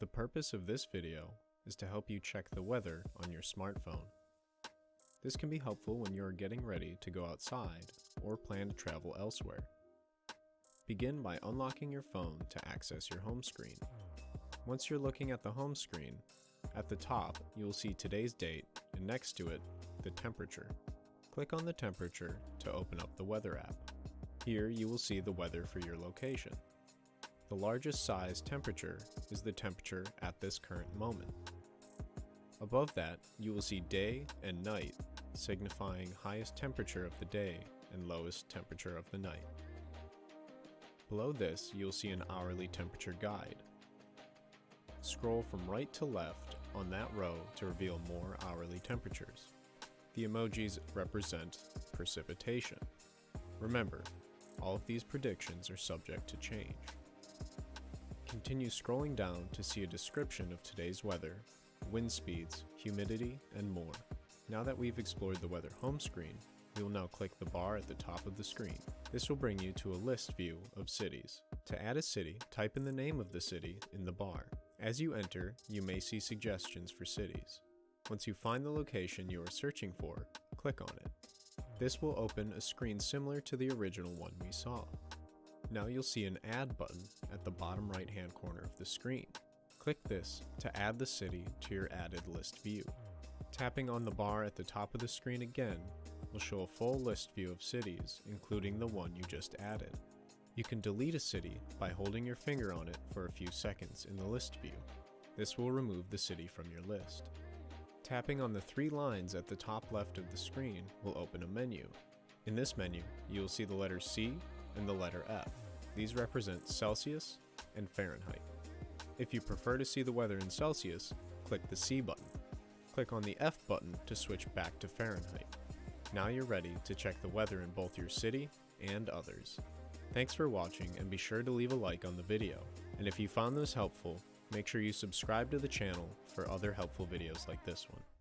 The purpose of this video is to help you check the weather on your smartphone. This can be helpful when you are getting ready to go outside or plan to travel elsewhere. Begin by unlocking your phone to access your home screen. Once you're looking at the home screen, at the top you will see today's date and next to it, the temperature. Click on the temperature to open up the weather app. Here you will see the weather for your location. The largest size temperature is the temperature at this current moment. Above that, you will see day and night, signifying highest temperature of the day and lowest temperature of the night. Below this, you'll see an hourly temperature guide. Scroll from right to left on that row to reveal more hourly temperatures. The emojis represent precipitation. Remember, all of these predictions are subject to change. Continue scrolling down to see a description of today's weather, wind speeds, humidity, and more. Now that we've explored the weather home screen, we will now click the bar at the top of the screen. This will bring you to a list view of cities. To add a city, type in the name of the city in the bar. As you enter, you may see suggestions for cities. Once you find the location you are searching for, click on it. This will open a screen similar to the original one we saw. Now you'll see an Add button at the bottom right hand corner of the screen. Click this to add the city to your added list view. Tapping on the bar at the top of the screen again will show a full list view of cities, including the one you just added. You can delete a city by holding your finger on it for a few seconds in the list view. This will remove the city from your list. Tapping on the three lines at the top left of the screen will open a menu. In this menu, you will see the letter C and the letter F. These represent Celsius and Fahrenheit. If you prefer to see the weather in Celsius, click the C button. Click on the F button to switch back to Fahrenheit. Now you're ready to check the weather in both your city and others. Thanks for watching and be sure to leave a like on the video. And if you found this helpful, make sure you subscribe to the channel for other helpful videos like this one.